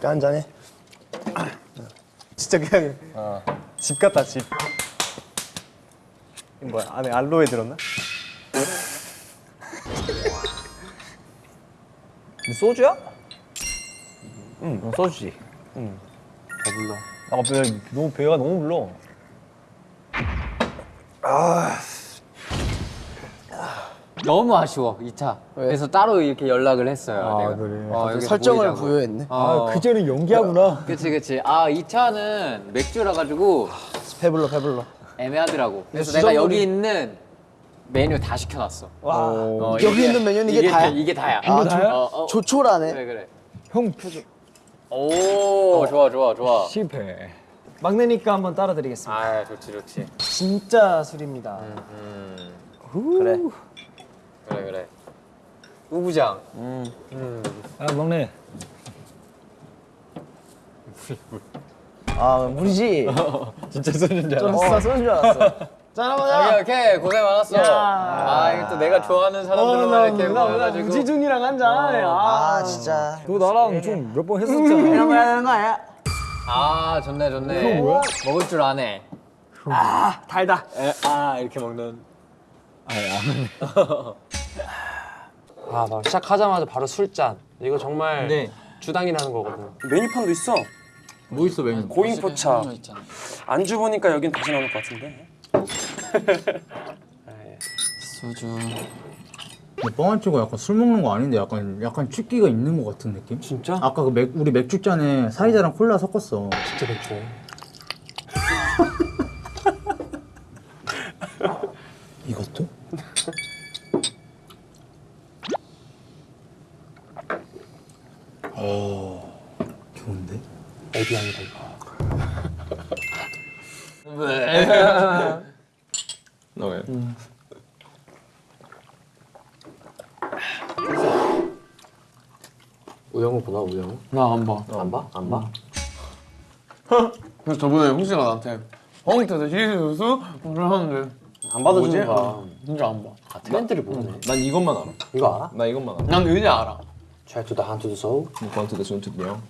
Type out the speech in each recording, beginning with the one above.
한 이거 한 잔해. 진짜 그냥 집 같다 집. 뭐야 안에 알로에 들었나? 소주야? 응 소주지. 응. 배불러. 아 배, 너무 배가 너무 불러. 너무 아쉬워 2차 그래서 따로 이렇게 연락을 했어요 아, 내가. 그래. 어, 설정을 모이자고. 부여했네. 어. 아 그전에 연기하구나. 그치 그치 아 2차는 맥주라 가지고 배불러 배불러. 애매하더라고 그래서 내가 여기 있는 메뉴 다 시켜놨어 와. 어, 여기 있는 메뉴는 이게 다야? 이게 다야 아, 다야? 어, 어, 조촐하네. 그래 그래 형오 좋아 좋아 좋아 실패. 막내니까 한번 따라 드리겠습니다. 아 좋지 좋지 진짜 술입니다. 그래 그래 그래 우부장 아 막내. 아 물이지. 진짜 술인 줄 알았어. 어, 쏘는 줄 알았어. 오케이 오케이 고생 많았어 아 이거 또 내가 좋아하는 사람들만 이렇게 모여가지고 우지준이랑 한 잔. 아 진짜. 그거 나랑 좀 몇 번 했었잖아. 이런 거 하는 거 아니야? 아 좋네 좋네 뭐야? 먹을 줄 아네 달다. 에, 아 이렇게 먹는 아, 나 시작하자마자 바로 술잔. 이거 정말 네. 주당이라는 거거든. 메뉴판도 있어. 뭐 있어 메뉴 고잉포차. 안주 보니까 여긴 다시 나올 것 같은데. 소주 뻥안 치고 약간 술 먹는 거 아닌데 약간 약간 취기가 있는 것 같은 느낌? 진짜? 아까 그 맥, 우리 맥주 잔에 사이다랑 콜라 섞었어. 진짜 맥주. 이것도? 어 좋은데? 에비앙이다 이거. 너왜? 우영우 보나 우영우? 나 안 봐. 안 봐? 안 봐? 그래서 저번에 홍씨가 나한테 펑트 시리즈 그러는데 안 받아주는 거야. 진짜 안 봐. 아 트렌드를 모르네. 난 이것만 알아. 이거 알아? 나 이것만 알아. 난 의지 알아. Try to the hand to the soul. One to the soon to the young.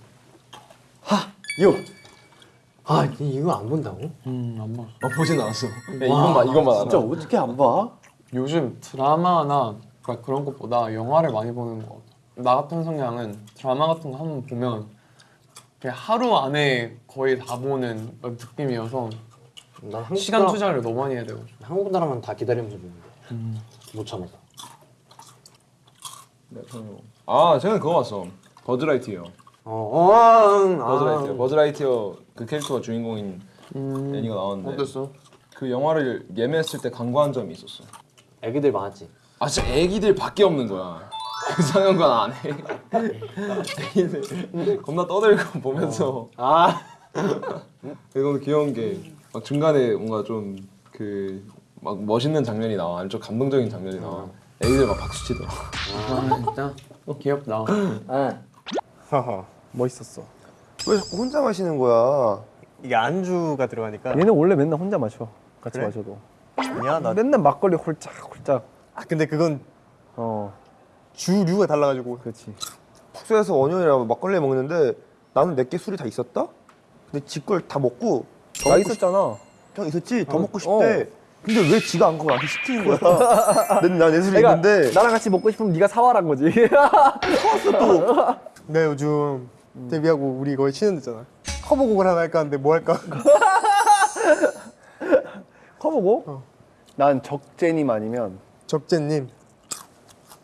아, 니 이거 안 본다고? 음안 봐. 아 보진 않았어. 야, 이것만 이것만 알아. 진짜 어떻게 안 봐? 요즘 드라마나 그러니까 그런 것보다 영화를 많이 보는 거 같아. 나 같은 성향은 드라마 같은 거 한번 보면 하루 안에 거의 다 보는 느낌이어서 시간 드라- 투자를 너무 많이 해야 되고. 한국 드라마는 다 기다리면서 보는데 못 참아서. 아 제가 그거 봤어. 버즈라이트요. 어, 어, 응, 버즈라이트요. 아. 버즈라이트요 그 캐릭터가 주인공인 음, 애니가 나왔는데 어땠어? 그 영화를 예매했을 때 광고한 점이 있었어. 애기들 많았지. 아 진짜 애기들 밖에 없는 거야. 그 상영관 안에 애기들 겁나 떠들고 보면서 아, 이건 귀여운 게 막 중간에 뭔가 좀 그 막 멋있는 장면이 나와, 아니면 좀 감동적인 장면이 나와. 애기들 막 박수 치더라. 아 진짜 귀엽다. 하하 멋있었어. 왜 자꾸 혼자 마시는 거야? 이게 안주가 들어가니까. 얘는 원래 맨날 혼자 마셔. 같이 마셔도. 아니야 나 맨날 막걸리 홀짝 홀짝. 아 근데 그건 어 주류가 달라가지고. 그렇지. 숙소에서 원효이랑 막걸리 먹는데 나는 내게 술이 다 있었다? 근데 지 걸 다 먹고 더나 먹고 싶- 있었잖아. 형 있었지? 더 어, 먹고 싶대. 근데 왜 지가 안 가고 나한테 시키는 거야? 나내 술이 있는데 나랑 같이 먹고 싶으면 네가 사와란 거지. 사왔어 또. 내가 요즘 데뷔하고 우리 거의 친해졌잖아. 커버곡을 하나 할까 하는데 뭐 할까? 커버곡? 난 적재님 아니면 적재님.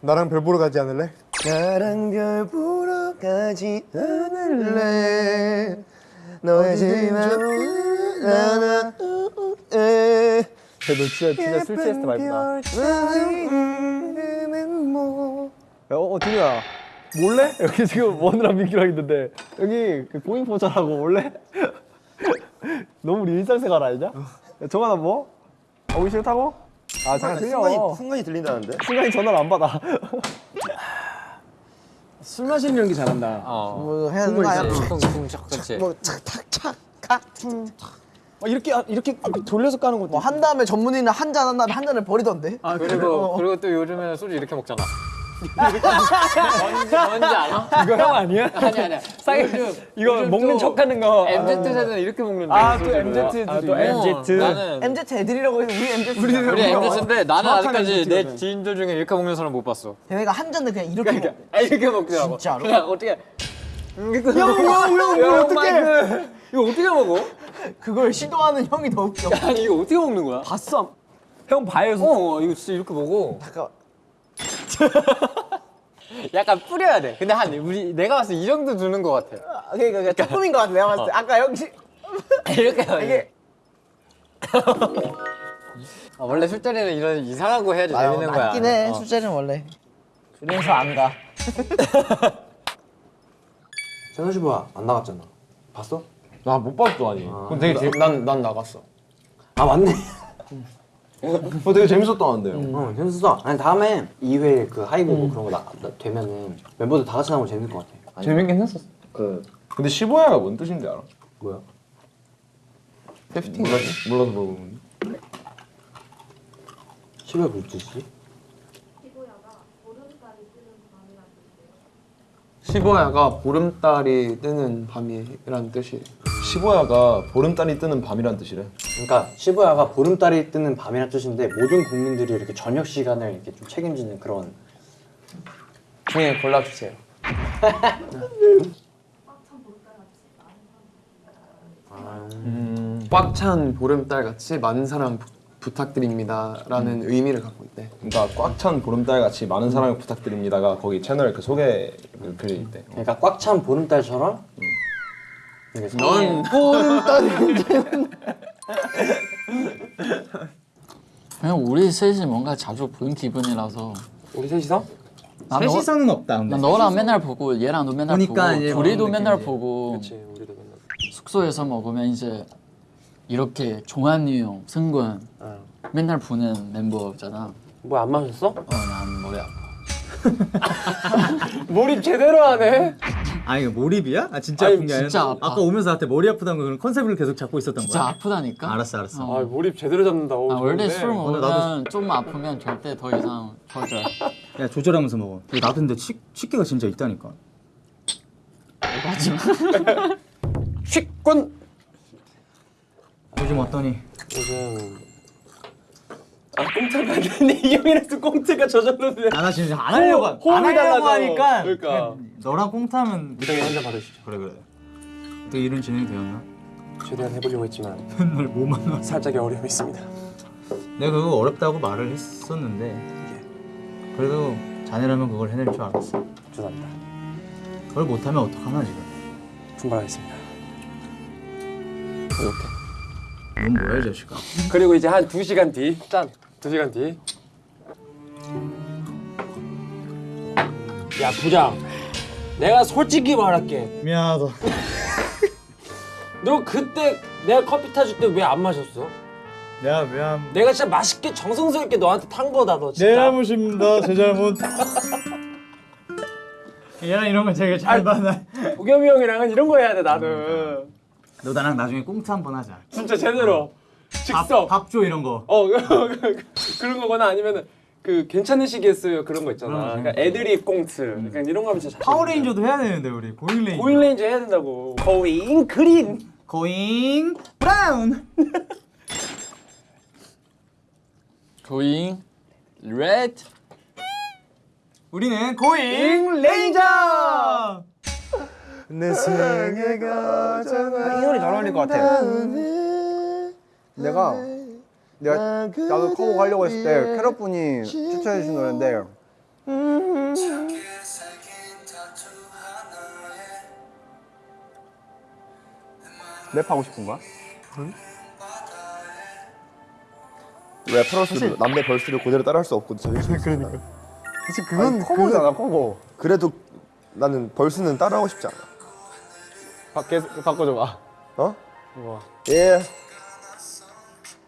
나랑 별 보러 가지 않을래? 나랑 별 보러 가지 않을래 너의 집안 나나 에너 진짜 진짜 술 취했을 때 말구나. 야, 어, 디누야. 몰래? 여기 지금 원우랑 민규랑 있는데 여기 그 고잉포차라고 몰래? 너무 우리 일상생활 아니냐? 야, 정하나 뭐? 오기 싫다고? 아 잠깐 들려. 순간이, 순간이 들린다는데? 순간이 전화를 안 받아. 술 마시는 연기 잘한다. 어 뭐 해야 되는 거 아니야? 쿵쿵 그치 뭐 착착착 가막 이렇게 이렇게 돌려서 까는 것도. 뭐 한 다음에 전문의는 한 잔 한 다음에 한 잔을 버리던데. 아 그리고 그리고 또 요즘에는 소주 이렇게 먹잖아. 뭔지, 뭔지 알아? 이거 형 아니야? 아니 아니야. 요즘 이거 먹는 또 척하는 거. MZ 세대는 이렇게 먹는데. 아, 또 소주를. MZ 아, 또 애들이. MZ. 나는 MZ 애들이라고 해서 우리 MZ. 우리 MZ인데 나는 아직까지 MZ 내. 지인들 중에 이렇게 먹는 사람 못 봤어. 걔네가 한 잔을 그냥 이렇게 먹. 아 이렇게 먹더라고. 진짜로? 그냥 어떻게? 형형형 이거 어떻게? 이거 어떻게 먹어? 그걸 시도하는 형이 더 웃겨. 아니 이거 어떻게 먹는 거야? 봤어. 형 봐요. 어 이거 진짜 이렇게 먹어. 잠깐. 약간 뿌려야 돼. 근데 한 우리 내가 봤을 때 이 정도 주는 것 같아. 아, 그러니까 그러니까 조금인 것 같아. 내가 봤을 때. 아까 형씨 이렇게 이게 아, 원래 술자리는 이런 이상한 거 해야지 아, 재밌는 거야. 맞긴 해. 어. 술자리는 원래. 그래서 안 가. 세현 씨 뭐야? 안 나갔잖아. 봤어? 나 못 봤어 아니. 그건 되게 재, 난 난 나갔어. 아 맞네. 그거 되게 재밌었다는데요. 어 재밌었어. 아니 다음에 2회 그 하이브 그런 거 나, 나- 되면은 멤버들 다 같이 나오면 재밌을 것 같아. 재밌긴 했었어. 그 근데 15야가 뭔 뜻인지 알아? 뭐야? 몰라서 몰라서 물어보는. 10회 무슨 뜻이지? 15야가 보름달이 뜨는 밤이라는 뜻이에요. 15야가 보름달이 뜨는 밤이란 뜻이래. 그러니까 15야가 보름달이 뜨는 밤이라는 뜻인데 모든 국민들이 이렇게 저녁 시간을 이렇게 좀 책임지는 그런 중에 골라주세요. 꽉찬 보름달 같이 많은 사랑 부, 부탁드립니다 라는 의미를 갖고 있대. 그러니까 꽉 찬 보름달 같이 많은 사랑을 부탁드립니다가 거기 채널 그 소개 그 글에 있대. 그러니까 꽉 찬 보름달처럼 넌 그냥 우리 셋이 뭔가 자주 보는 기분이라서 우리 셋이서? 셋이서는 없다. 근데. 난 너랑 맨날 보고 얘랑도 맨날 그러니까 보고 둘이도 맨날 느낌이지. 보고 그렇지 우리도 맨날. 숙소에서 먹으면 이제 이렇게 종환이 형, 승관 어. 맨날 보는 멤버잖아. 뭐 안 마셨어? 어난 머리 아파. 몰입 제대로 하네. 아 이거 몰입이야? 아 진짜 아니, 아픈 게 아니라 진짜 아파. 아까 오면서 나한테 머리 아프다는 거 그런 컨셉을 계속 잡고 있었던 진짜 거야? 아프다니까. 알았어 알았어. 어. 아 몰입 제대로 잡는다. 오, 아, 원래. 술 오늘 먹으면 좀 아프면 절대 더 이상 거절. 야 조절하면서 먹어. 나도 근데 치, 치기가 진짜 있다니까. 식권. 요즘 어떠니? 요즘 아 꽁트가 안 되는데 이 형이라서 꽁트가 저절로 돼. 아나 진짜 안 하려고 안 하려고 달라져. 하니까 그러니까. 너랑 꽁트하면 무당이 한잔 받으시죠. 그래 그래. 어떻게 이런 진행이 되었나? 최대한 해보려고 했지만 맨날 뭐만 와. 살짝의 어려움이 있습니다. 내가 그거 어렵다고 말을 했었는데 그래도 자네라면 그걸 해낼 줄 알았어. 죄송합니다. 그걸 못하면 어떡하나 지금. 분발하겠습니다. 이렇게. 넌 뭐야 이 자식아. 그리고 이제 한 2시간 뒤. 짠. 2시간 뒤. 야 부장. 내가 솔직히 말할게. 미안하다. 너 그때 내가 커피 타줄 때 왜 안 마셨어? 미안 미안. 내가 진짜 맛있게 정성스럽게 너한테 탄 거다 너 진짜. 내 잘못입니다. 제 잘못. 얘랑 이런 거 되게 잘 받아. 도겸이 형이랑은 이런 거 해야 돼 나는. 너 나랑 나중에 꽁트 한번 하자. 진짜 제대로. 밥, 즉석. 밥줘 이런 거. 어 그런 거거나 아니면은 그 괜찮으시겠어요 그런 거 있잖아. 그러니까 애드립 꽁트. 그러니까 이런 거 하면 진짜 잘. 파워레인저도 해야 되는데 우리 Going Ranger. Going Ranger 해야 된다고. Going Green. Going Brown. Going Red 우리는 Going Ranger. 내 생애가 이 노래 잘 어울릴 것 같아. 내가 내가 나도 커버 가려고 했을 때 캐럿 분이 추천해 주신 노래인데 랩하고 싶은 거야? 래퍼로서 남의 벌스를 그대로 따라할 수 없고 저기 그러니까. 사실 그건 커버잖아 커버 그래도 나는 벌스는 따라하고 싶지 않아. 밖에 바꿔줘봐 어? 예.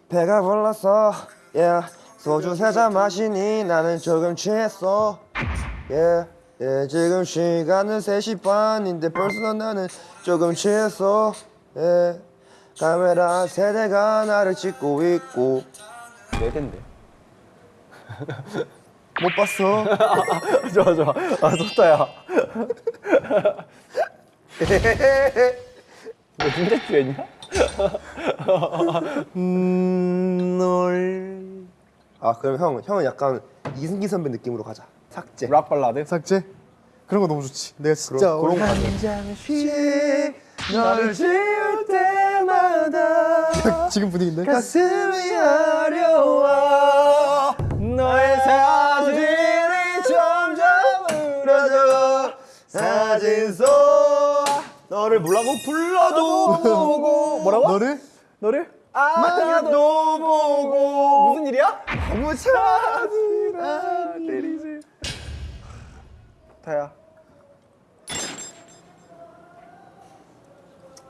배가 불렀어. 예. 소주 세 잔 마시니 나는 조금 취했어. 예. 예. 지금 시간은 3시 반인데 벌써 나는 조금 취했어. 예. 카메라 세대가 나를 찍고 있고 네 대인데. 못 봤어 좋아 좋아. 아 좋다 야. 너 진짜 취했냐? 널. 아 그럼 형 형은 약간 이승기 선배 느낌으로 가자. 삭제. 락 발라드? 삭제. 그런 거 너무 좋지. 내가 진짜 그런, 그런. 너를 지울 때마다 지금 분위기인데? 가슴이 아려워 너를 불라고 불러도 보고 뭐라고? 너를? 너를? 만나도 보고 무슨 일이야? 아무 찾으라 때리지 다야.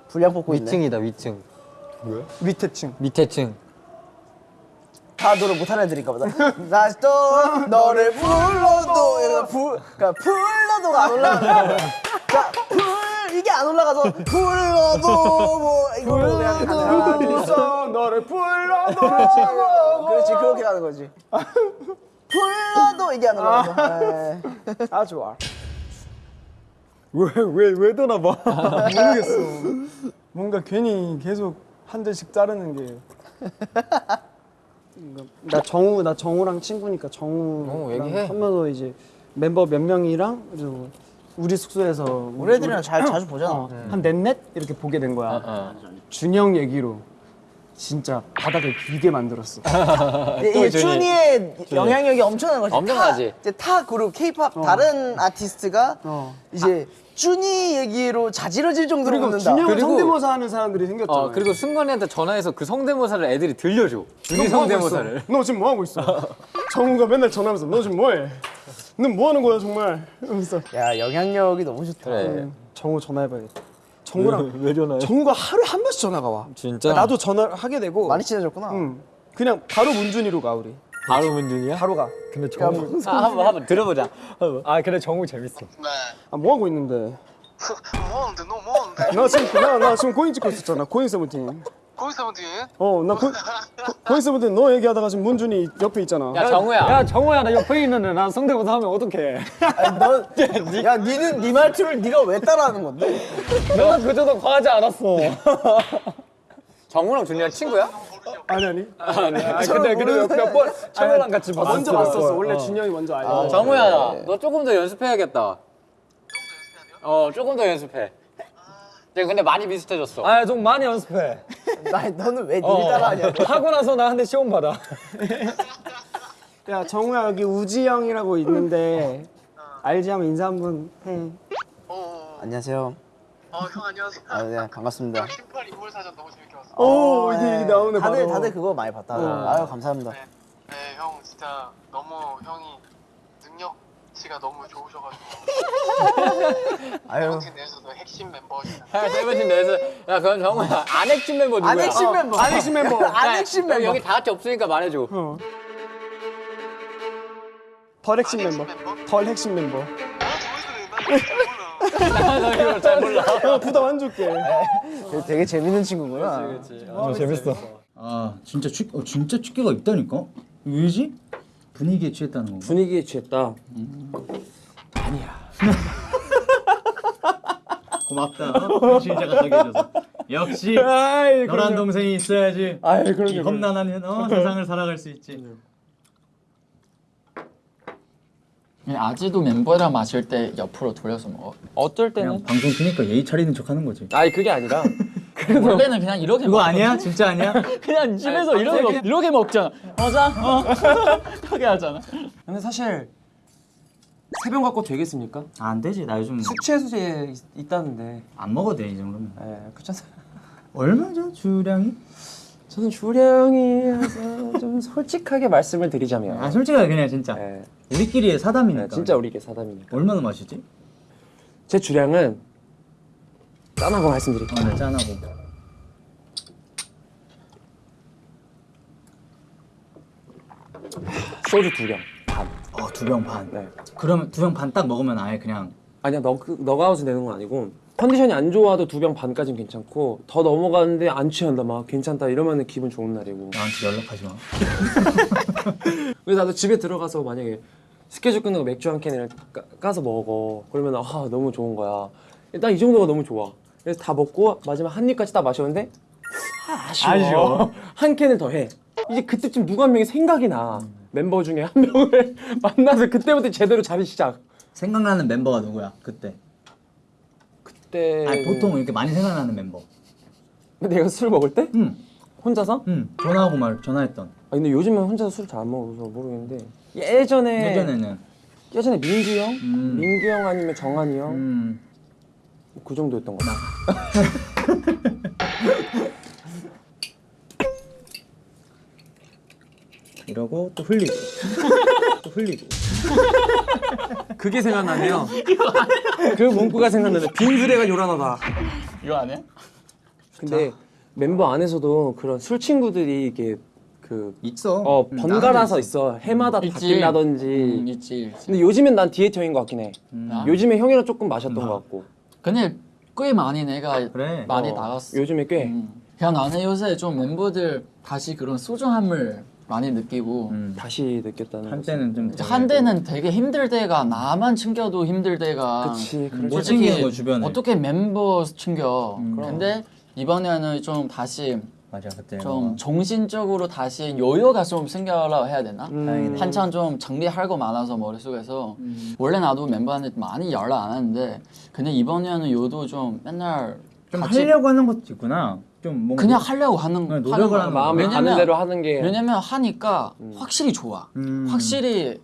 분량 뽑고 있네. 위층이다 위층. 밑에 층. 밑에 층. 다 노래 못하는 애들인가 보다. 다시 또 너를 불러도 불, 그러니까 불러도가 안 올라가. 자, 불 이게 안 올라가서 불러도 뭐 이걸로 그냥 가는 거야. 너를 불러도 그렇지 그렇게 가는 거지. 불러도 이게 안 올라가서. 에이. 아 좋아. 왜왜 왜 떠나 봐. 모르겠어. 뭔가 괜히 계속 한 대씩 자르는 게. 나 정우 나 정우랑 친구니까 어, 정우랑 얘기해. 하면서 이제 멤버 몇 명이랑 그리고 우리 숙소에서 우리 애들이랑 잘 자주 보잖아. 어, 한 넷넷 이렇게 보게 된 거야. 어. 준영 얘기로 진짜 바닥을 길게 만들었어. 이, 이 준이의 영향력이 엄청난 거지. 엄청나지. 타, 이제 타 그룹 K-팝 다른 아티스트가 어. 이제 준이 얘기로 자지러질 정도로 그리고 웃는다. 그리고- 성대모사 하는 사람들이 생겼잖아. 어 그리고 승관이한테 전화해서 그 성대모사를 애들이 들려줘. 준이 성대모사를. 너 지금 뭐 하고 있어? 정우가 맨날 전화하면서 너 지금 뭐해? 너뭐 하는 거야 정말? 이러면서 야 영향력이 너무 좋다. 그래. 정우 전화해봐야겠다. 정우랑 왜, 전화해? 정우가 하루에 한 번씩 전화가 와. 진짜? 나도 전화를 하게 되고. 많이 친해졌구나. 응. 그냥 바로 문준이로 가 우리. 바로 문준이야? 바로 가. 근데 정우. 아, 한번 한번 들어보자. 아 그래 정우 재밌어. 아뭐 하고 있는데? 뭐하는데 너 뭐하는데 나 지금 나, 나 지금 고인 찍고 있었잖아. 고인 세븐틴. 거기 세븐틴 어, 나 고, 고, 고인 세븐틴 너 얘기하다가 지금 문준이 옆에 있잖아. 야 정우야. 야 정우야 나 옆에 있는데 난 성대모사 하면 어떡해 아니, 야 니는 네 말투를 네가 왜 따라하는 건데? 너는 그저도 과하지 않았어 정우랑 준이랑 친구야? 아니 아니. 아니 아, 근데 그래도 몇번 철호랑 같이 봤었어 먼저 봤었어. 원래 준영이 먼저 알고. 정우야 너 조금 더 연습해야겠다. 어 조금 더 연습해. 네, 근데 많이 비슷해졌어. 아 좀 많이 연습해 나 너는 왜 어. 니를 따라하냐? 하고 나서 나한대 시험 받아 야 정우야 여기 우지 형이라고 있는데 알지 하면 인사 한번 해. 안녕하세요. 어 형 안녕하세요 아, 네, 반갑습니다. 신발 인물 사전 너무 재밌게 봤어 오 이게 이게 나오네 다들 바로. 다들 그거 많이 봤다. 아유 감사합니다. 네형 진짜 너무 형이 능력치가 너무 좋으셔가지고 아유 세븐틴 내에서도 핵심 야, 세븐틴 내에서 야 그럼 정우야 안 핵심 멤버 누구야? 안 핵심 멤버. 안 핵심 멤버. 안 핵심 멤버. 여기 다 같이 없으니까 말해줘. 어. 덜 핵심 멤버. 덜 핵심 멤버. 난 나 이걸 잘 몰라. 형 부담 안 줄게. 되게 재밌는 친구구나. 어, 재밌어. 아 진짜 축 어, 진짜 축계가 있다니까? 왜지? 분위기에 취했다는 건가? 분위기에 취했다. 고맙다. 어? 진짜가 저기 해줘서. 역시 아이 너란 동생이 있어야지. 아이 이 험난한 어, 세상을 살아갈 수 있지 아지도 멤버랑 마실 때 옆으로 돌려서 먹어. 어떨 그냥 방송 키니까 예의 차리는 척 하는 거지 아니 그게 아니라 원래는 그냥 이렇게 그거 먹어. 아니야? 진짜 아니야? 그냥 집에서 이렇게 먹, 이렇게 먹잖아. 맞아. 어. 이렇게 하잖아. 근데 사실 세병 갖고 되겠습니까? 안 되지 나 요즘 숙취 해소제 있 다는데 안 먹어도 돼 이 정도면 예 그렇잖아 얼마죠 주량이? 저는 주량이어서 좀 솔직하게 말씀을 드리자면 아 솔직하게 그냥 진짜 예, 우리끼리의 사담이니까 진짜 우리게 사담이니까 얼마나 마시지? 제 주량은 짠하고 말씀드릴게요 아, 네, 짠하고 소주 두병 반. 어, 두 병 반. 네. 그러면 두 병 반 딱 먹으면 아예 그냥 아니야 너 그, 너가 아웃 내는 건 아니고 컨디션이 안 좋아도 두 병 반까지는 괜찮고 더 넘어가는데 안 취한다 막 괜찮다 이러면 기분 좋은 날이고. 나한테 연락하지 마. 그래서 나도 집에 들어가서 만약에 스케줄 끝나고 맥주 한 캔을 까, 까서 먹어. 그러면 아 너무 좋은 거야. 일단 이 정도가 너무 좋아. 그래서 다 먹고 마지막 한 입까지 딱 마셨는데 아, 아쉬워, 아쉬워. 한 캔을 더 해. 이제 그때쯤 누가 한 명이 생각이 나. 멤버 중에 한 명을 만나서 그때부터 제대로 자리 시작. 생각나는 멤버가 누구야 그때? 그때 아니 보통 이렇게 많이 생각나는 멤버. 내가 술 먹을 때? 응. 혼자서? 응. 전화하고 말 전화했던. 아 근데 요즘은 혼자서 술 잘 안 먹어서 모르겠는데 예전에 예전에는. 예전에 민규 형, 음. 민규 형 아니면 정한이 형, 음. 그 정도였던 것 같아. 이러고 또 흘리고. 또 흘리고. 그게 생각나네요. 그 문구가 생각나네. 빈수레가 요란하다. 이거 아니야? 근데 멤버 안에서도 그런 술 친구들이 이게 그 있어. 어, 음, 번갈아서 있어. 해마다 있지. 바뀐다든지. 음, 있지, 있지. 근데 요즘엔 난 디에트 형인 것 같긴 해. 아. 요즘에 형이랑 조금 마셨던 것 같고. 근데 꽤 많이 내가 그래. 많이 어, 나갔어. 요즘에 꽤. 음. 그냥 나는 요새 좀 멤버들 다시 그런 소중함을 많이 느끼고 음. 다시 느꼈다는. 한때는 좀 한때는 되게 힘들 때가 나만 챙겨도 힘들 때가 그치, 못수 챙기는 거 주변에. 어떻게 멤버 챙겨 음. 근데 이번에는 좀 다시 맞아 그때. 좀 정신적으로 다시 여유가 좀 생겨라 해야 되나? 음. 한참 좀 정리할 거 많아서 머릿속에서 원래 나도 멤버한테 많이 연락 안 하는데 근데 이번에는 요도 좀 맨날 좀 하려고 하는 것도 있구나. 좀 뭔가 그냥 하려고 하는 하는 노력을 거야. 하는 마음이 왜냐면- 가는 대로 하는 게. 왜냐면 하니까 확실히 좋아. 음. 확실히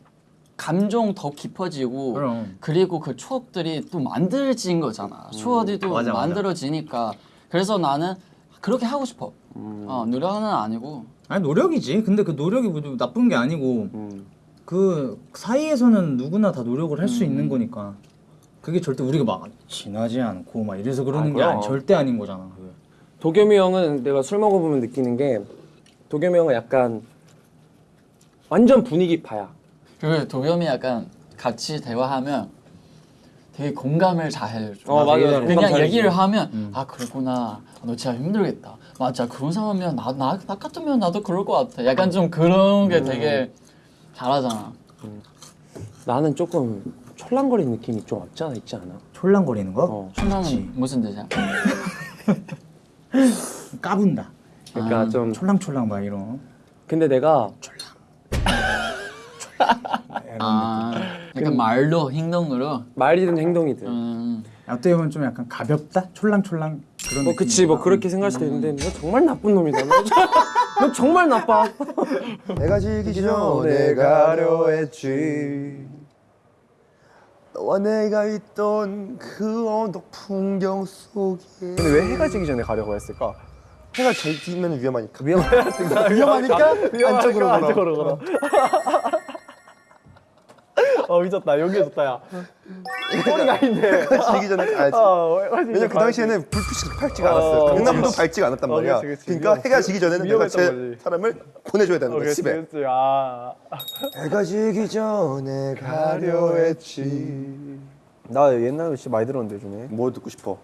감정 더 깊어지고 그럼. 그리고 그 추억들이 또 만들어진 거잖아. 추억이 또 맞아, 맞아. 만들어지니까 그래서 나는 그렇게 하고 싶어. 어, 노력은 아니고 아니 노력이지. 근데 그 노력이 뭐 나쁜 게 아니고 음. 그 사이에서는 누구나 다 노력을 할 수 있는 거니까. 그게 절대 우리가 막 진하지 않고 막 이래서 그러는 아, 게. 아니, 절대 아닌 거잖아. 도겸이 형은 내가 술 먹어보면 느끼는 게 도겸이 형은 약간 완전 분위기 파야. 그리고 도겸이 약간 같이 대화하면 되게 공감을 잘 해줘. 어, 맞아, 맞아. 공감 그냥. 얘기를 하면 아 그렇구나. 너 진짜 힘들겠다. 맞아 그런 상황이면 나, 나, 나 같으면 나도 그럴 것 같아. 약간 좀 그런 게 되게 잘하잖아. 나는 조금 촐랑거리는 느낌이 좀 없지 않아 있지 않아? 촐랑거리는 거? 어. 춤나는 무슨 뜻이야? 까분다. 그러니까 좀 촐랑촐랑 막 이런. 근데 내가 아 약간 말로 행동으로. 말이든 행동이든 음. 어떻게 보면 좀 약간 가볍다? 촐랑촐랑 그런 뭐 그치 뭐 그렇게 생각할 수도 있는데 너 정말 나쁜 놈이다. 너, 정- 정말 나빠. 내가 지기 전에 가려 했지 너와 내가 있던 그 언덕 풍경 속에. 근데 왜 해가 지기 전에 가려고 했을까? 해가 지면 위험하니까. 위험하니까? 위험하니까? 안쪽으로 걸어. 어 미쳤다 여기 좋다 야. 꼬리가 아닌데. 해가 지기 전에 가야지 어, 왜냐면 그 당시에는 불빛이 밝지가 어, 않았어요 그치, 강남도 그치. 밝지가 않았단 어, 말이야 그치, 그치. 그러니까 위험- 해가 지기 전에는 내가 제 거지. 사람을 보내줘야 되는 어, 거야 집에 그치. 아. 해가 지기 전에 가려 했지 나 옛날에 진짜 많이 들었는데 요즘에. 뭐 듣고 싶어?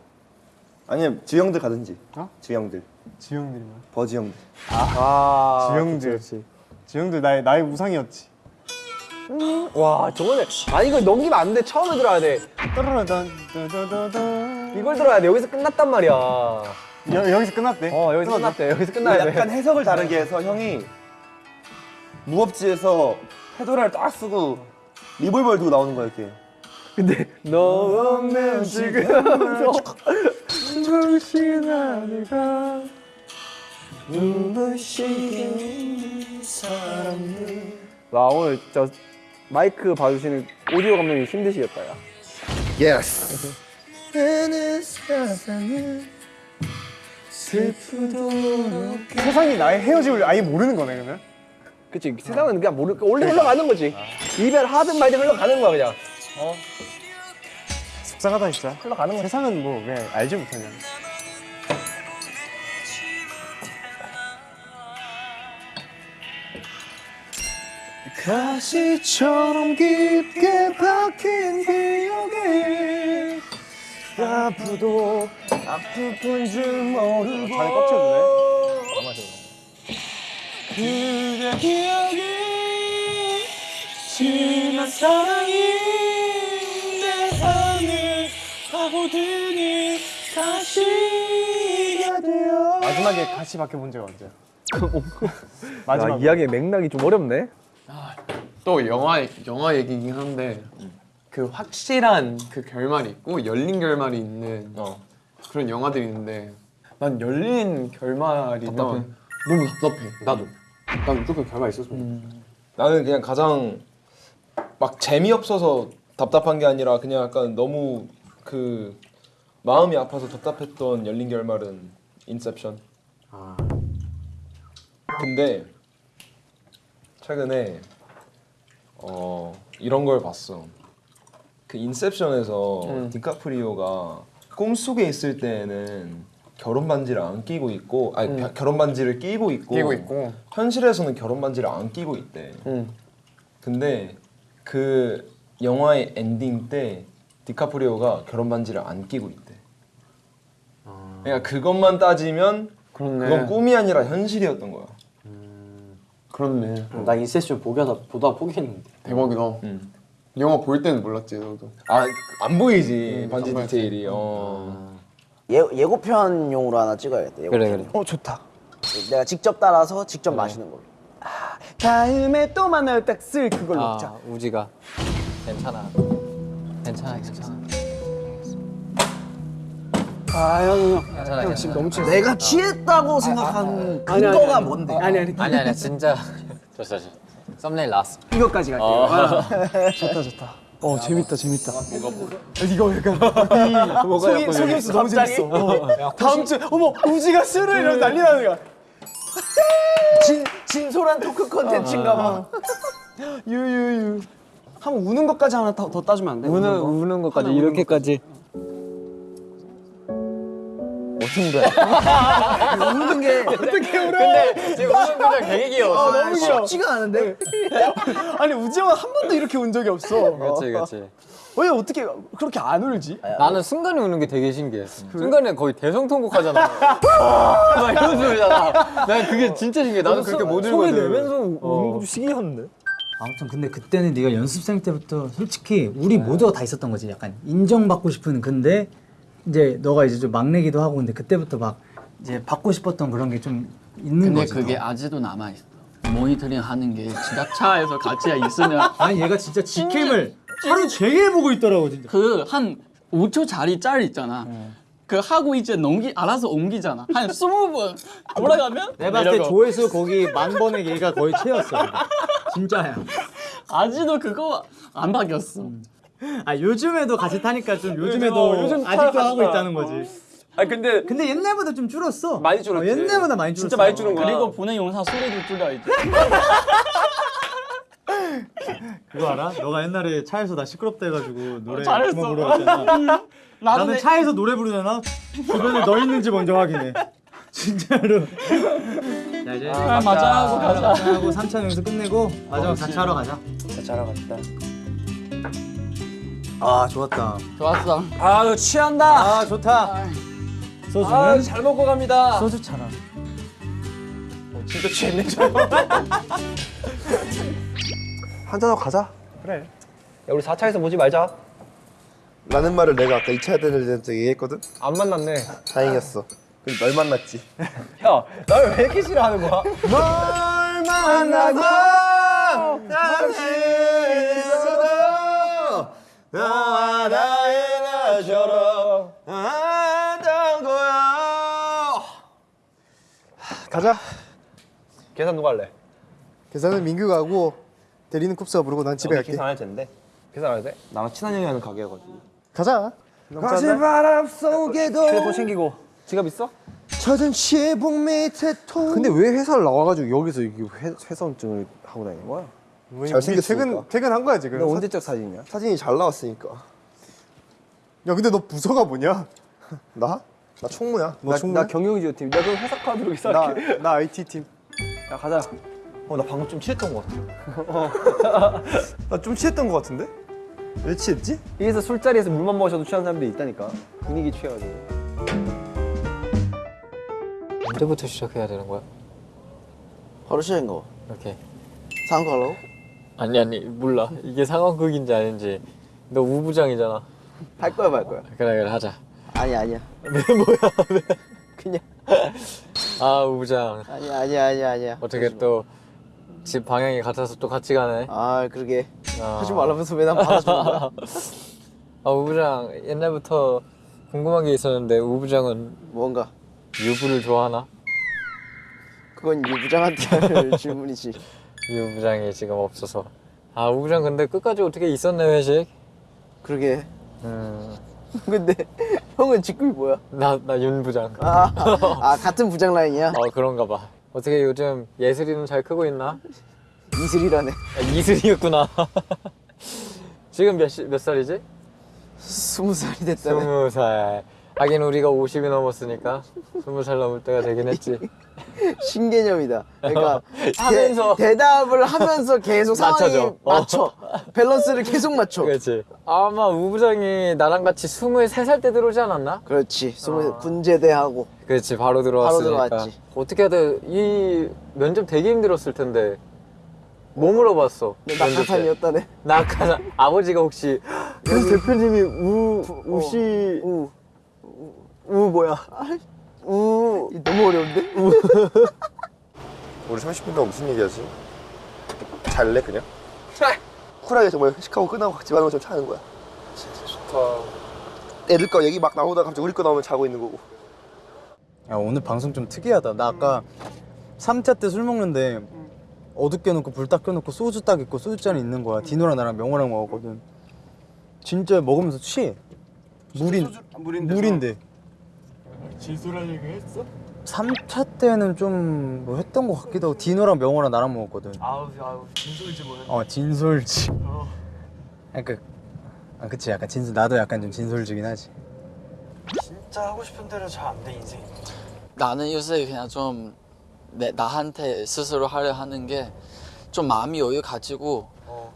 아니면 지형들 가든지 어? 지형들 지형들이 뭐? 버지형들 아. 지형들. 지형들 나의 나의 우상이었지. 와 저거는 아 이거 넘기면 안 돼. 처음에 들어야 돼. 이걸 들어야 돼. 여기서 끝났단 말이야. 어 여, 여기서 끝났대. 여기서 끝났대. 여기서 끝나야 돼. 약간 해석을 다르게 해서 형이 무법지에서 페도라를 딱 쓰고 리볼버를 들고 나오는 거야 이렇게 근데 너 없는 지금 정신 하늘가 눈부시게 사랑을 와 오늘 저 마이크 봐주시는 오디오 감독님 힘드시겠다 야 yes 세상이 나의 헤어짐을 아예 모르는 거네 그러면. 그치 세상은 그냥 모르 원래 흘러가는 거지 이별 하든 말든 흘러가는 거야 그냥 속상하다 진짜. 흘러가는 거야 세상은 뭐 그냥 알지 못하냐. 가시처럼 깊게 박힌 기억에 다 아프도 아플 뿐줄 모르고. 안 마셔. 그대 기억이 지난 사랑이 내 삶을 파고드니 다시가 되어 마지막에 같이 밖에 본 적 언제야? 야, 마지막 이야기의 맥락이 좀 어렵네. 또 영화 영화 얘기긴 한데 그 확실한 그 결말이 있고 열린 결말이 있는 그런 영화들이 있는데 난 열린 결말이면 답답해? 너무 답답해. 나도. 난 무조건 결말 있었으면 좋겠어. 나는 그냥 가장 막 재미없어서 답답한 게 아니라 그냥 약간 너무 그 마음이 아파서 답답했던 열린 결말은 인셉션. 아. 근데 최근에 어 이런 걸 봤어. 그 인셉션에서 음. 디카프리오가 꿈속에 있을 때는 결혼 반지를 안 끼고 있고 아니 음. 결혼 반지를 끼고 있고 끼고 있고. 현실에서는 결혼 반지를 안 끼고 있대. 응. 근데 그 영화의 엔딩 때 디카프리오가 결혼 반지를 안 끼고 있대. 그러니까 그것만 따지면 그렇네. 그건 꿈이 아니라 현실이었던 거야. 그렇네. 나 인셉션 보다 보다 포기했는데. 대박이다. 음. 영화 볼 때는 몰랐지 너도. 아안 보이지 반지 안 보였지. 디테일이. 어. 예, 예고편용으로 하나 찍어야겠다 예고편. 그래 그래. 어 좋다. 내가 직접 따라서 직접 마시는 걸로 아, 다음에 또 만나요 딱쓸 그걸로 먹자. 아 우지가 괜찮아. 괜찮아 괜찮아. 아 형, 형, 괜찮아 형 지금 괜찮아. 너무 취했어. 내가 취했다고 생각하는 아니, 아니, 근거가 아니. 뭔데? 아니 아니 아니 아니 진짜. 좋았어 좋았어. 썸네일 나왔어. 이거까지 갈게요. 어. 아, 좋다 좋다. 어 재밌다 재밌다. 이거 약간 이 속이 속임수 너무 재밌어. 어. 다음 주 어머 우지가 술을 이러면 난리 나는 거야. 진 진솔한 토크 컨텐츠인가 봐. 유유유. 한번 우는 것까지 하나 더, 더 따주면 안 돼? 우는 우는 것까지 이렇게까지. 웃는 거야. 웃는 게 어떻게 울어? 근데 지금 우는 표정 되게 귀여워. 아, 너무 귀여워. 쉽지가 않은데. 아니 우지 형은 한 번도 이렇게 운 적이 없어. 그렇지 그렇지. 왜 어떻게 그렇게 안 울지? 나는 순간에 우는 게 되게 신기해. 순간에 거의 대성통곡하잖아. 막 이런 소리잖아. 난 그게 진짜 신기해. 나도 그렇게 못 울거든. 소리 내면서 우는 것도 신기한데. 아무튼 근데 그때는 네가 연습생 때부터 솔직히 우리 모두가 다 있었던 거지. 약간 인정받고 싶은 근데 이제 너가 이제 좀 막내기도 하고 근데 그때부터 막 이제 받고 싶었던 그런 게 좀 있는 근데 거지. 그게 더. 아직도 남아 있어. 모니터링 하는 게 지하차에서 같이 있으면 아니 얘가 진짜 직캠을 하루 종일 보고 있더라고 진짜. 그 한 5초 짜리 짤 있잖아. 그 하고 이제 넘기 알아서 옮기잖아. 한 20번 돌아가면 내가 봤을 때. 조회수 거기 만 번의 얘가 거의 채웠어. 진짜야. 아직도 그거 안 바뀌었어. 아 요즘에도 같이 타니까 좀 어, 요즘에도 요즘 아직도. 하고 있다는 거지. 아 근데 근데 옛날보다 좀 줄었어. 많이 줄었지. 어, 옛날보다 많이 줄었어. 진짜 많이 줄은 거야. 그리고 보낸 영상 소리도 줄여 이제. 그거 알아? 너가 옛날에 차에서 나 시끄럽다 해가지고 노래 잘했어. 나도 나는 내- 차에서 노래 부르잖아. 주변에 너 있는지 먼저 확인해. 진짜로. 자 이제 아, 맞아 하고 가자. 하고 3차 연습 끝내고 마지막 4차 하러 가자. 자러 갔다. 아 좋았다. 좋았어. 아너 취한다. 아 좋다. 소주는 아잘 먹고 갑니다. 소주 차라. 진짜 취했네 저. 한잔하고 가자. 그래. 야 우리 4차에서 보지 말자. 라는 말을 내가 아까 2차 대전 때 얘기했거든. 안 만났네. 다행이었어. 그럼 널 만났지. 야, 날왜 이렇게 싫어하는 거야? 널 만나고 다시 너와 나의 나처럼 하던 거야. 가자. 계산 누가 할래? 계산은 민규가 하고 대리는 쿱스가 부르고 난 집에 갈게. 계산 할 텐데. 계산 안 돼? 나랑 친한 형이 하는 가게여가지고. 가자. 거친 바람 속에도 휴대폰 챙기고. 지갑 있어? 젖은 지붕 밑에 통. 근데 왜 회사를 나와가지고 여기서 이게 회, 회사원증을 하고 다니는 거야? 잘생겼으니까. 퇴근 퇴근한 거야 지금. 너 언제적 사진이야? 사진이 잘 나왔으니까. 야 근데 너 부서가 뭐냐? 나? 나 총무야. 나, 나 경영지원 팀. 야, 그럼 회사 카드로 이상하게. 나 나 IT 팀. 야, 가자. 어, 나 방금 좀 취했던 것 같아. 나좀 취했던 것 같은데? 왜 취했지? 여기서 술자리에서 물만 마셔도 취한 사람들이 있다니까 분위기 취해가지고 언제부터 시작해야 되는 거야? 바로 시작인 거. 이렇게. 상관로? 아니 아니 몰라. 이게 상황극인지 아닌지. 너 우부장이잖아. 할 거야 말 거야. 그래 그래 하자. 아니 아니야. 왜 뭐야 왜? 그냥 아 우부장. 아니야 아니야 아니야 아니야. 어떻게 또 집 방향이 같아서 또 같이 가네. 아 그러게. 아. 하지 말라면서 왜 난 받아주는 거야? 아 우부장 옛날부터 궁금한 게 있었는데 우부장은 뭔가 유부를 좋아하나? 그건 유부장한테 할 질문이지. 유부장이 지금 없어서. 아 우부장 근데 끝까지 어떻게 있었네 회식? 그러게. 음. 근데 형은 직급이 뭐야? 나 나 윤부장. 아, 아 같은 부장 라인이야? 어 그런가 봐. 어떻게 요즘 예슬이는 잘 크고 있나? 이슬이라네. 아, 이슬이였구나. 지금 몇, 시, 몇 살이지? 스무 살이 됐다네. 스무 살. 하긴 우리가 50이 넘었으니까 스무 살 넘을 때가 되긴 했지. 신개념이다. 그러니까 하면서. 대, 답을 하면서 계속 상황이 맞춰줘. 맞춰. 어. 밸런스를 계속 맞춰. 그렇지. 아마 우부장이 나랑 같이 23살 때 들어오지 않았나? 그렇지. 스무 군제대하고 그렇지 바로 들어왔으니까. 들어왔지. 어떻게 해야 이 면접 되게 힘들었을 텐데. 뭐 물어봤어? 낙하산이었다네. 낙하산. 아버지가 혹시 우리 대표님이 우 우씨 우. 우 뭐야? 우. 너무 어려운데? 우리 30분 동안 무슨 얘기하지? 잘래 그냥? 쿨하게 정말 회식하고 끝나고 집 가는 것처럼 자는 거야 진짜 좋다. 애들 거 얘기 막 나오다가 갑자기 우리 거 나오면 자고 있는 거고 야 오늘 방송 좀 특이하다. 나 아까 3차 때 술 먹는데 어둡게 놓고 불 딱 켜놓고 소주 딱 있고 소주잔이 있는 거야. 디노랑 나랑 명호랑 먹었거든. 진짜 먹으면서 취해. 물인 물인데. 물인데. 진솔한 얘기 했어? 3차 때는 좀 뭐 했던 것 같기도 하고 디노랑 명호랑 나랑 먹었거든. 아우 아우 진솔지 뭐야? 어 진솔지. 어. 그러니까 아 그치 약간 진솔 나도 약간 좀 진솔지긴 하지. 진짜 하고 싶은 대로 잘 안 돼 인생이. 나는 요새 그냥 좀 내, 나한테 스스로 하려 하는 게 좀 마음이 여유 가지고 어.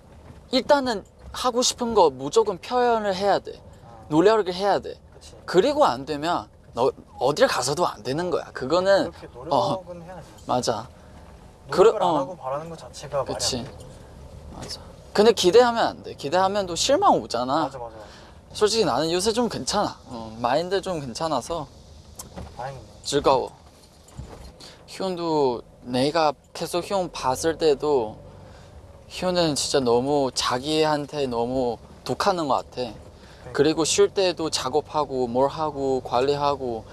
일단은 하고 싶은 거 무조건 표현을 해야 돼. 노력을 해야 돼. 그리고 안 되면 너 어딜 가서도 안 되는 거야. 그거는 그렇게 어 노력은 해야지. 맞아. 노력을 그러- 안 어. 하고 바라는 것 자체가 그치. 맞아. 근데 기대하면 안 돼. 기대하면 또 실망 오잖아. 맞아 맞아. 솔직히 나는 요새 좀 괜찮아. 어, 마인드 좀 괜찮아서 다행이네. 즐거워. 희훈도 내가 계속 희훈 봤을 때도 희훈은 진짜 너무 자기한테 너무 독하는 것 같아. 그리고 쉴 때도 작업하고 뭘 하고 관리하고.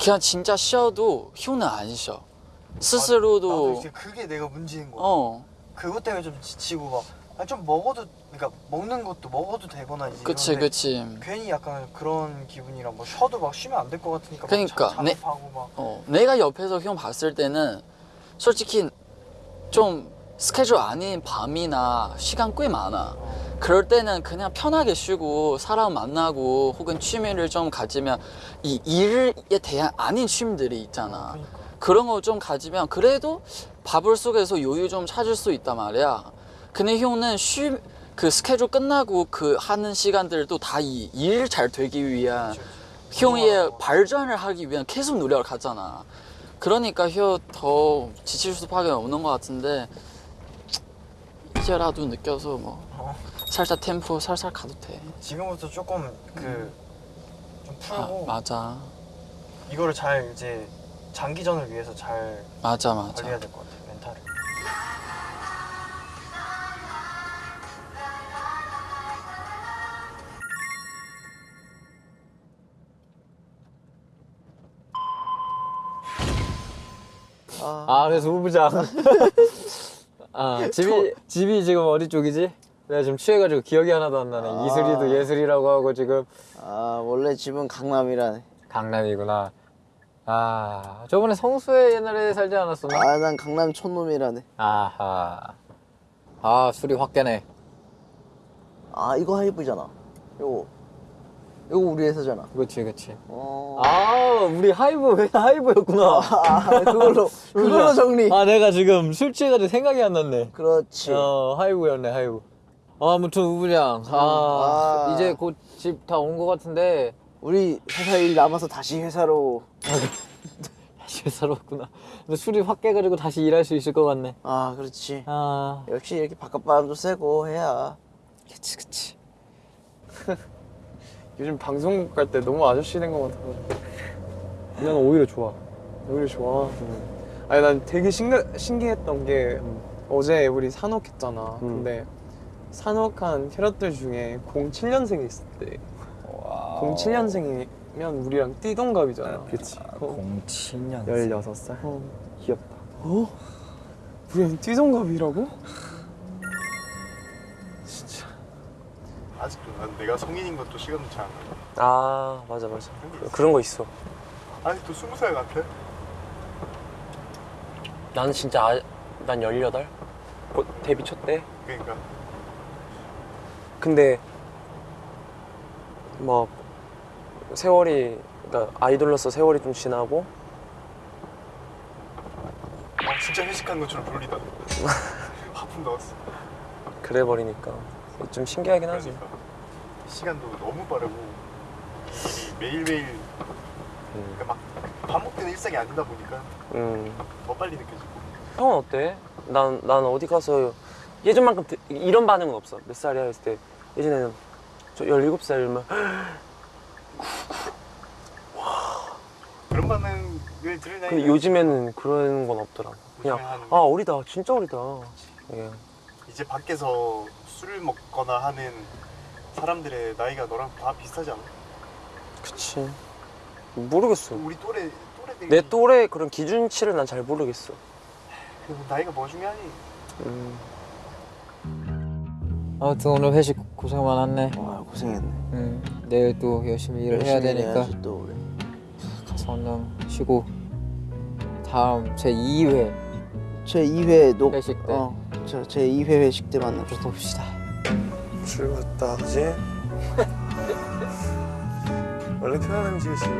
그냥 진짜 쉬어도 희훈은 안 쉬어. 나도 스스로도 이제 그게 내가 문제인 거야. 어 그것 때문에 좀 지치고 막. 아니, 좀 먹어도 그러니까 먹는 것도 먹어도 되거나 이제 그치 그치. 괜히 약간 그런 기분이라 뭐 쉬어도 막 쉬면 안 될 것 같으니까 막 그러니까, 자- 내- 어, 내가 옆에서 형 봤을 때는 솔직히 좀 스케줄 아닌 밤이나 시간 꽤 많아. 그럴 때는 그냥 편하게 쉬고 사람 만나고 혹은 취미를 좀 가지면 이 일에 대한 아닌 취미들이 있잖아. 그런 거 좀 가지면 그래도 바불 속에서 여유 좀 찾을 수 있단 말이야. 근데 형은 쉬, 그 스케줄 끝나고 그 하는 시간들도 다 이 일 잘 되기 위한 형의 발전을 하기 위한 계속 노력을 하잖아. 그러니까 형더 지칠 수밖에 없는 것 같은데 이제라도 느껴서 뭐 어. 살짝 템포 살살 가도 돼. 지금부터 조금 그좀 아, 풀고 맞아, 이거를 잘 이제 장기전을 위해서 잘 맞아, 맞아. 관리해야 될 것 같아 멘탈을. 아 그래서 우부장. 아 집이 집이 지금 어디 쪽이지? 내가 지금 취해가지고 기억이 하나도 안 나네. 아. 이슬이도 예슬이라고 하고 지금 아 원래 집은 강남이라네. 강남이구나. 아 저번에 성수에 옛날에 살지 않았었나? 아 난 강남 촌놈이라네. 아하. 아 술이 확 깨네. 아 이거 하이브잖아. 요거 요거 우리 회사잖아. 그렇지 그렇지. 어. 아 우리 하이브 왜 하이브였구나. 아 그걸로 그걸로 정리. 아 내가 지금 술 취해가지고 생각이 안 났네. 그렇지. 어 하이브였네 하이브. 아무튼 우부장 아, 아. 이제 곧 집 다 온 것 같은데 우리 회사 일 남아서 다시 회사로 다시 회사로 왔구나 근데 술이 확 깨가지고 다시 일할 수 있을 것 같네 아 그렇지 아 역시 이렇게 바깥바람도 쐬고 해야 그치 그치 요즘 방송국 갈 때 너무 아저씨 된 것 같아. 난 오히려 좋아. 오히려 좋아. 아니 난 되게 신기, 신기했던 게 어제 우리 산옥했잖아. 근데 산옥한 캐럿들 중에 07년생이 있을 때 07년생이면 우리랑 띠동갑이잖아. 그치. 어, 07년 16살. 어. 귀엽다. 어? 우리랑 띠동갑이라고? 아직도 난 내가 성인인 것도 시간도 잘 안 가. 아 맞아 맞아. 그런 거 있어. 아직도 스무 살 같아. 나는 진짜 아, 난 18? 곧 데뷔 첫 때? 그러니까 근데 뭐 세월이 그러니까 아이돌로서 세월이 좀 지나고 어, 진짜 회식한 것처럼 불리다. 하품 넣었어. 그래 버리니까 좀 신기하긴 하지. 그러니까 시간도 너무 빠르고 매일매일 그러니까 막 반복되는 일상이 아니다 보니까 음. 더 빨리 느껴지고. 형은 어때? 난, 난 어디 가서 예전만큼 드- 이런 반응은 없어. 몇 살이야? 했을 때 예전에는 저 17살이면 그런 반응을 들을 나이. 근데 요즘에는 그런 건 없더라고. 그냥 한- 아 어리다. 진짜 어리다. 예. 이제 밖에서 술을 먹거나 하는 사람들의 나이가 너랑 다 비슷하지 않아? 그치. 모르겠어. 우리 또래 또래들이 내 또래 그런 기준치를 난 잘 모르겠어. 그 나이가 뭐 중요하니? 음. 아무튼 오늘 회식 고생 많았네 아 고생했네 응 내일 또 열심히 일을 해야 열심히 되니까 해야지 또 우리. 가서 얼른 쉬고 다음 제 2회 제 2회 녹 회식 때. 어, 저 제 2회 회식 때 만납시다 봅시다. 즐겁다 그지? 원래 표현 음식이 싫어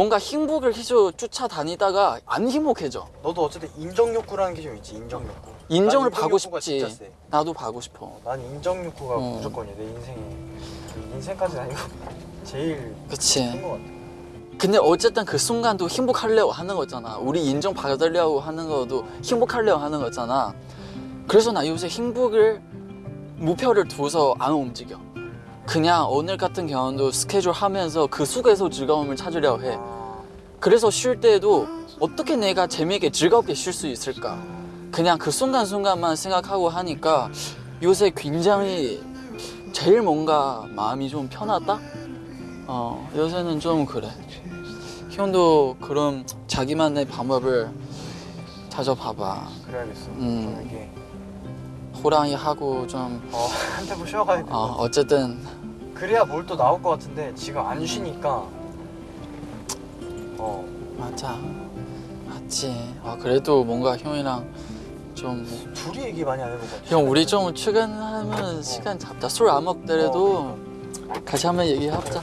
뭔가 행복을 계속 쫓아다니다가 안 행복해져. 너도 어쨌든 인정 욕구라는 게 좀 있지 인정 욕구 인정을 난 받고 싶지. 나도 받고 싶어. 난 인정 욕구가 어. 무조건이야 내 인생에 인생까지는 아니고 제일 그치. 큰것 같아 근데 어쨌든 그 순간도 행복하려고 하는 거잖아. 우리 인정 받으려고 하는 것도 행복하려고 하는 거잖아. 그래서 나 요새 행복을 목표를 두어서 안 움직여. 그냥 오늘 같은 경우도 스케줄 하면서 그 속에서 즐거움을 찾으려고 해. 그래서 쉴 때도 어떻게 내가 재미있게 즐겁게 쉴 수 있을까? 그냥 그 순간순간만 생각하고 하니까 요새 굉장히 제일 뭔가 마음이 좀 편하다? 어, 요새는 좀 그래. 형도 그런 자기만의 방법을 찾아봐봐. 그래야겠어 음. 호랑이 하고 좀, 어, 한 템포 쉬어가야 돼 어, 어쨌든, 그래야 뭘 또 나올 것 같은데 지금 안 쉬니까 어 맞아. 맞지. 아, 그래도 뭔가 형이랑 좀, 둘이 얘기 많이 안 해본 것 같아 형, 우리 좀 출근하면 시간 잡자. 술 안 먹더라도 같이 한번 얘기해보자.